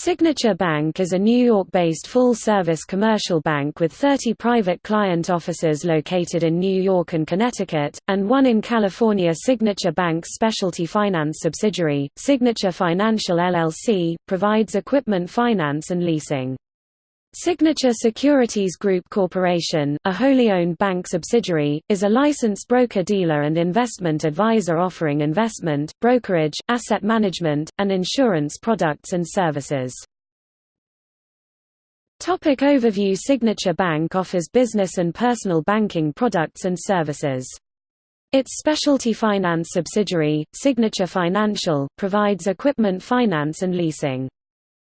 Signature Bank is a New York-based full-service commercial bank with 30 private client offices located in New York and Connecticut, and one in California Signature Bank's specialty finance subsidiary, Signature Financial LLC, provides equipment finance and leasing. Signature Securities Group Corporation, a wholly owned bank subsidiary, is a licensed broker-dealer and investment advisor offering investment, brokerage, asset management, and insurance products and services. Topic overview Signature Bank offers business and personal banking products and services. Its specialty finance subsidiary, Signature Financial, provides equipment finance and leasing.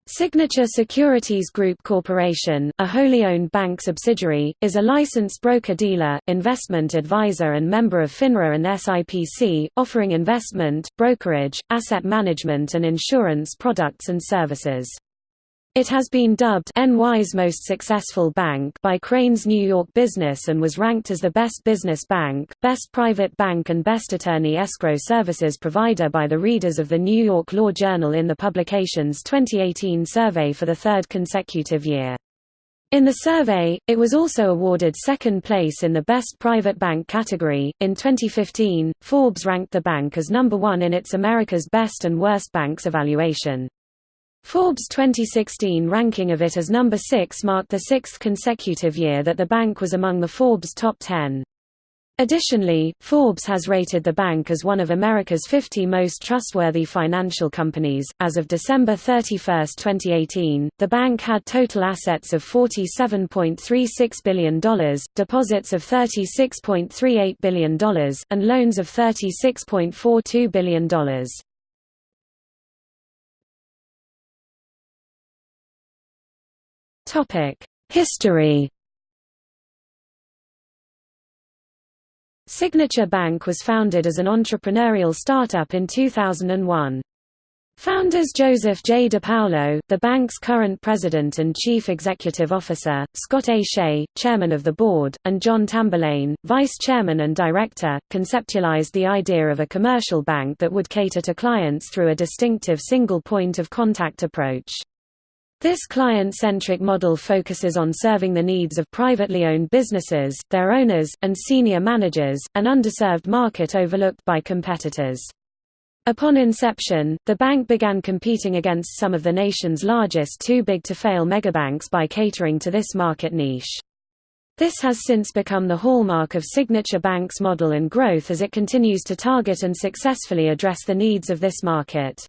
Signature Securities Group Corporation, a wholly owned bank subsidiary, is a licensed broker-dealer, investment advisor and member of FINRA and SIPC, offering investment, brokerage, asset management and insurance products and services. It has been dubbed NY's most successful bank by Crain's New York Business and was ranked as the best business bank, best private bank and best attorney escrow services provider by the readers of the New York Law Journal in the publication's 2018 survey for the third consecutive year. In the survey, it was also awarded second place in the Best Private Bank category. In 2015, Forbes ranked the bank as number one in its America's Best and Worst Banks evaluation. Forbes' 2016 ranking of it as number 6 marked the sixth consecutive year that the bank was among the Forbes top 10. Additionally, Forbes has rated the bank as one of America's 50 most trustworthy financial companies. As of December 31, 2018, the bank had total assets of $47.36 billion, deposits of $36.38 billion, and loans of $36.42 billion. History Signature Bank was founded as an entrepreneurial startup in 2001. Founders Joseph J. DePaulo, the bank's current president and chief executive officer, Scott A. Shea, chairman of the board, and John Tamberlane, vice chairman and director, conceptualized the idea of a commercial bank that would cater to clients through a distinctive single point of contact approach. This client-centric model focuses on serving the needs of privately owned businesses, their owners, and senior managers, an underserved market overlooked by competitors. Upon inception, the bank began competing against some of the nation's largest too-big-to-fail megabanks by catering to this market niche. This has since become the hallmark of Signature Bank's model and growth as it continues to target and successfully address the needs of this market.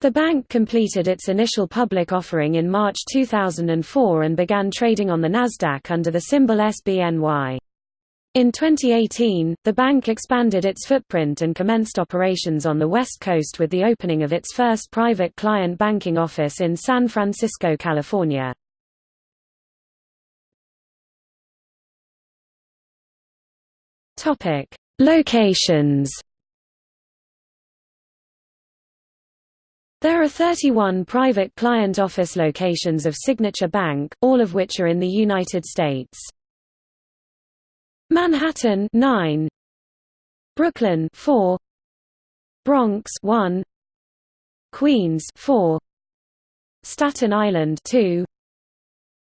The bank completed its initial public offering in March 2004 and began trading on the Nasdaq under the symbol SBNY. In 2018, the bank expanded its footprint and commenced operations on the West Coast with the opening of its first private client banking office in San Francisco, California. Locations There are 31 private client office locations of Signature Bank, all of which are in the United States. Manhattan 9 Brooklyn 4 Bronx 1 Queens 4 Staten Island 2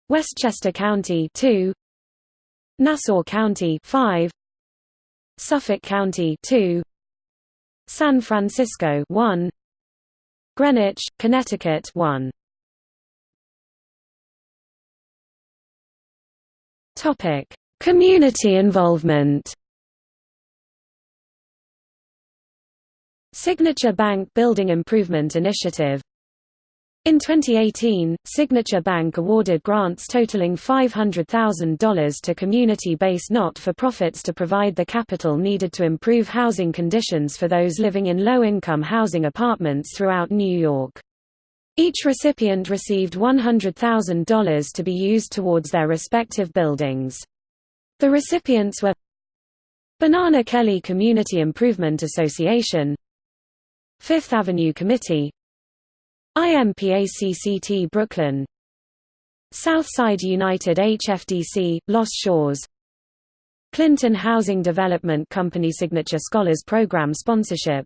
Westchester County 2 Nassau County 5 Suffolk County 2 San Francisco 1 Greenwich, Connecticut 1. Topic: Community involvement. Signature Bank Building Improvement Initiative in 2018, Signature Bank awarded grants totaling $500,000 to community-based not-for-profits to provide the capital needed to improve housing conditions for those living in low-income housing apartments throughout New York. Each recipient received $100,000 to be used towards their respective buildings. The recipients were Banana Kelly Community Improvement Association Fifth Avenue Committee IMPACCT Brooklyn. Southside United HDFC, Los Sures. Clinton Housing Development Company Signature Scholars Program sponsorship.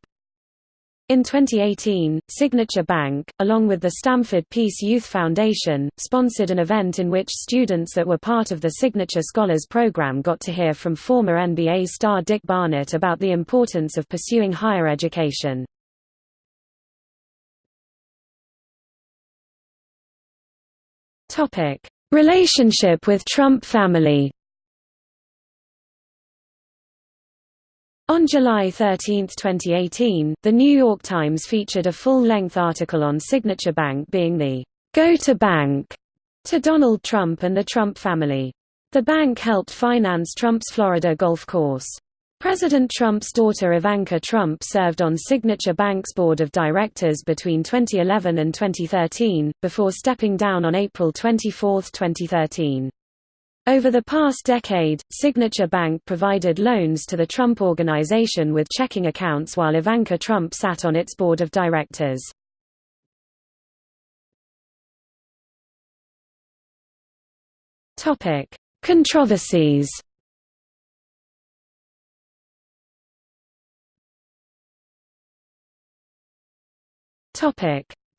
In 2018, Signature Bank, along with the Stamford Peace Youth Foundation, sponsored an event in which students that were part of the Signature Scholars Program got to hear from former NBA star Dick Barnett about the importance of pursuing higher education. Relationship with Trump family On July 13, 2018, The New York Times featured a full-length article on Signature Bank being the go-to bank to Donald Trump and the Trump family. The bank helped finance Trump's Florida golf course. President Trump's daughter Ivanka Trump served on Signature Bank's board of directors between 2011 and 2013, before stepping down on April 24, 2013. Over the past decade, Signature Bank provided loans to the Trump Organization with checking accounts while Ivanka Trump sat on its board of directors. Controversies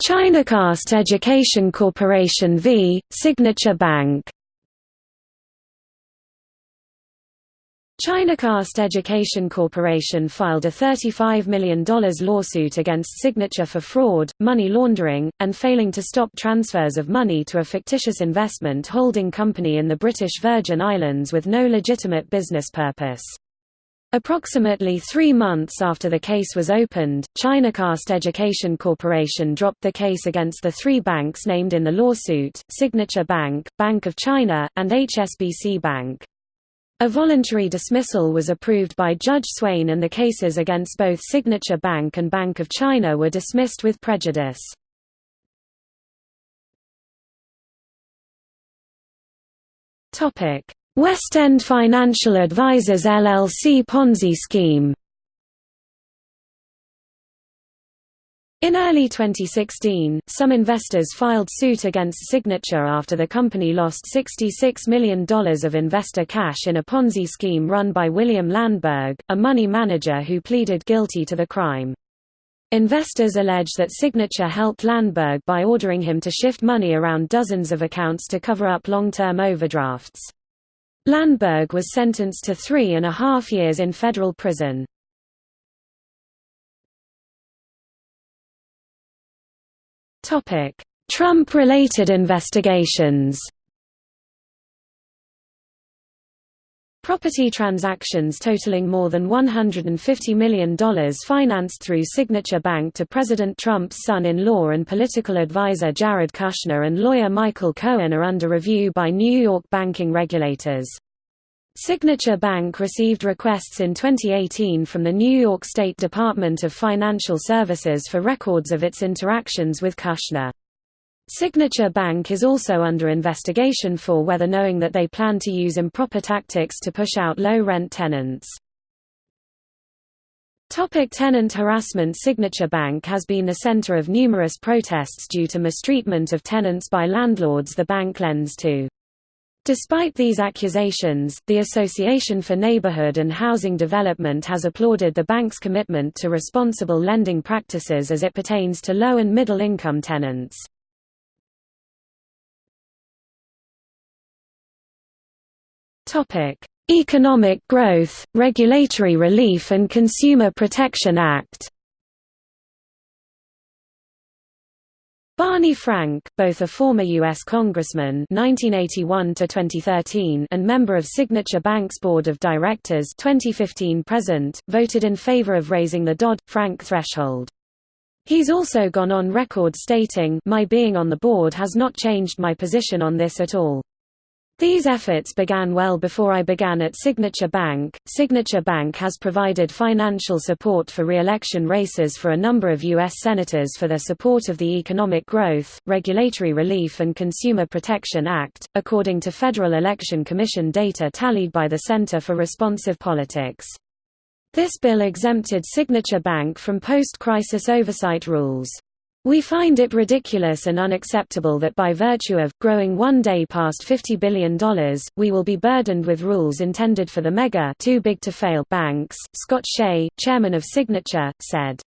Chinacast Education Corporation v. Signature Bank Chinacast Education Corporation filed a $35 million lawsuit against Signature for fraud, money laundering, and failing to stop transfers of money to a fictitious investment holding company in the British Virgin Islands with no legitimate business purpose. Approximately three months after the case was opened, Chinacast Education Corporation dropped the case against the three banks named in the lawsuit, Signature Bank, Bank of China, and HSBC Bank. A voluntary dismissal was approved by Judge Swain and the cases against both Signature Bank and Bank of China were dismissed with prejudice. West End Financial Advisors LLC Ponzi scheme In early 2016, some investors filed suit against Signature after the company lost $66 million of investor cash in a Ponzi scheme run by William Landberg, a money manager who pleaded guilty to the crime. Investors allege that Signature helped Landberg by ordering him to shift money around dozens of accounts to cover up long-term overdrafts. Landberg was sentenced to three and a half years in federal prison. Trump-related investigations Property transactions totaling more than $150 million financed through Signature Bank to President Trump's son-in-law and political advisor Jared Kushner and lawyer Michael Cohen are under review by New York banking regulators. Signature Bank received requests in 2018 from the New York State Department of Financial Services for records of its interactions with Kushner. Signature Bank is also under investigation for whether knowing that they plan to use improper tactics to push out low-rent tenants. Topic tenant harassment Signature Bank has been the center of numerous protests due to mistreatment of tenants by landlords the bank lends to. Despite these accusations, the Association for Neighborhood and Housing Development has applauded the bank's commitment to responsible lending practices as it pertains to low and middle income tenants. Economic Growth, Regulatory Relief and Consumer Protection Act Barney Frank, both a former U.S. Congressman (1981–2013) and member of Signature Bank's Board of Directors 2015 present, voted in favor of raising the Dodd-Frank threshold. He's also gone on record stating, my being on the board has not changed my position on this at all. These efforts began well before I began at Signature Bank. Signature Bank has provided financial support for re-election races for a number of U.S. senators for their support of the Economic Growth, Regulatory Relief and Consumer Protection Act, according to Federal Election Commission data tallied by the Center for Responsive Politics. This bill exempted Signature Bank from post-crisis oversight rules. We find it ridiculous and unacceptable that by virtue of, growing one day past $50 billion, we will be burdened with rules intended for the mega too big to fail banks, Scott Shea, chairman of Signature, said.